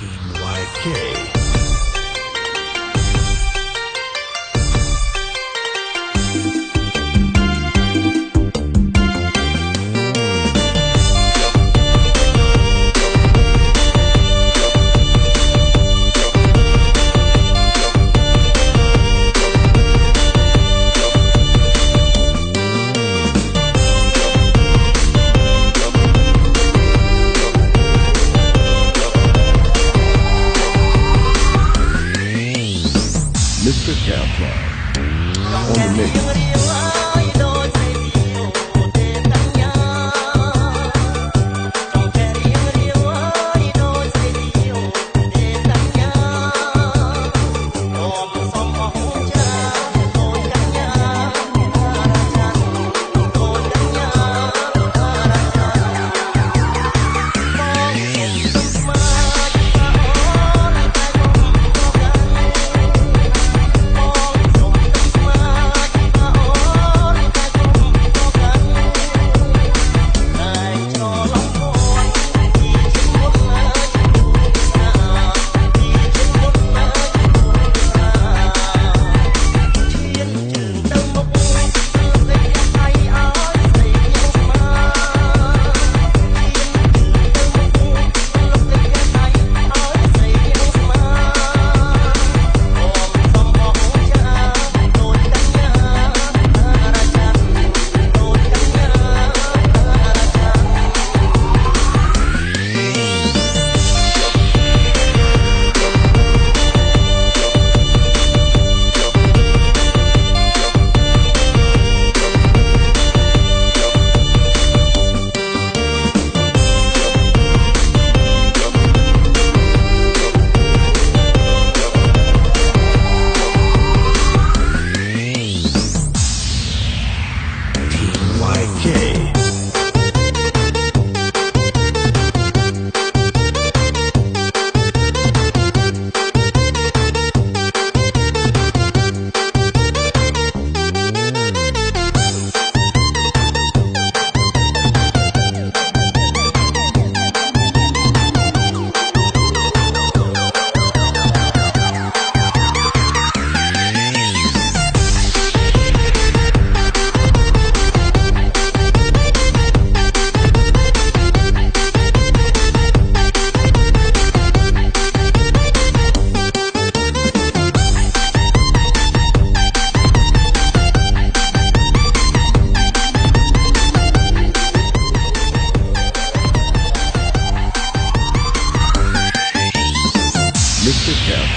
YK. Mr. Countdown on the mix.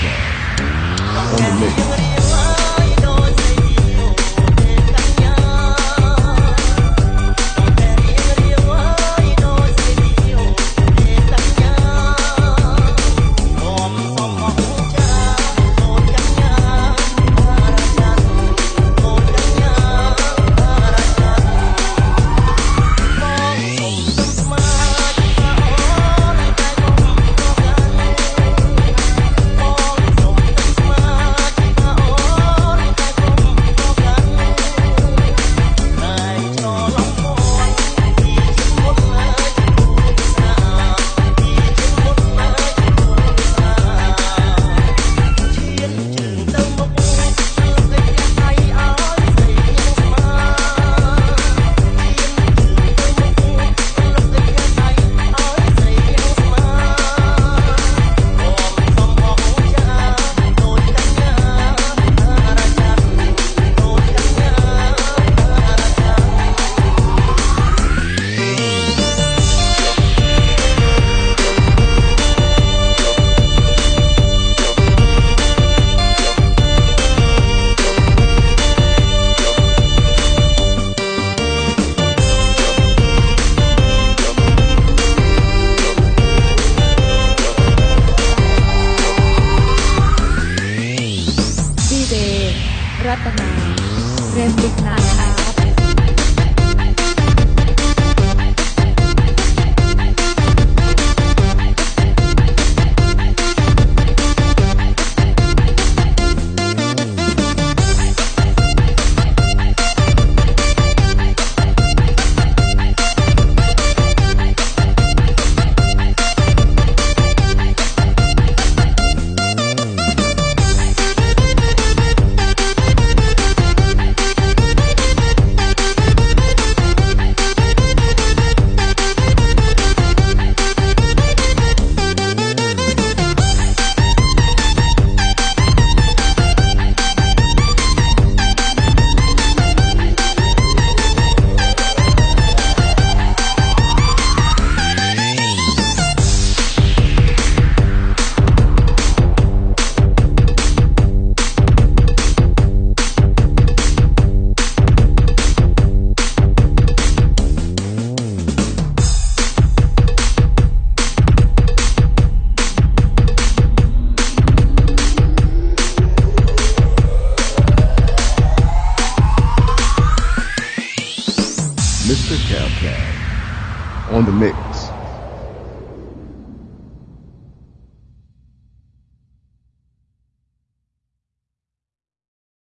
On the mix. รัตนา เรมบุกนาชัย Mr. Cowcat on the mix.